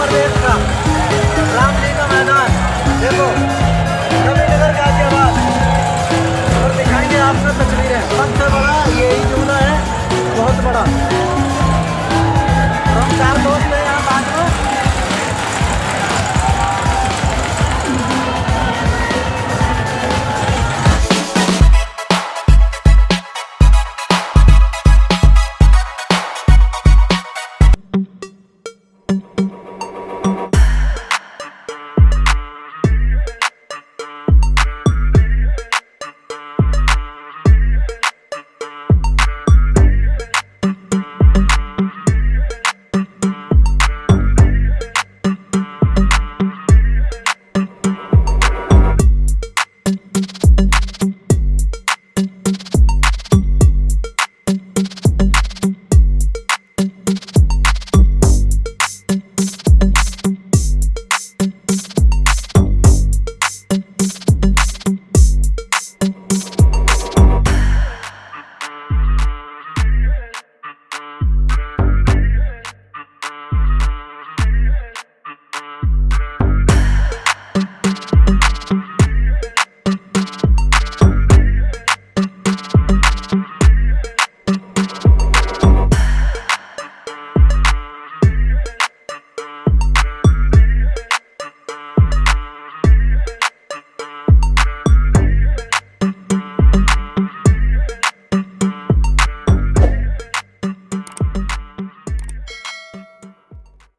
प्रदेश का। रामली का मैदान। देखो नगर गाजियाबाद और दिखाएँगे आपका तस्वीरें। सबसे बड़ा यही जो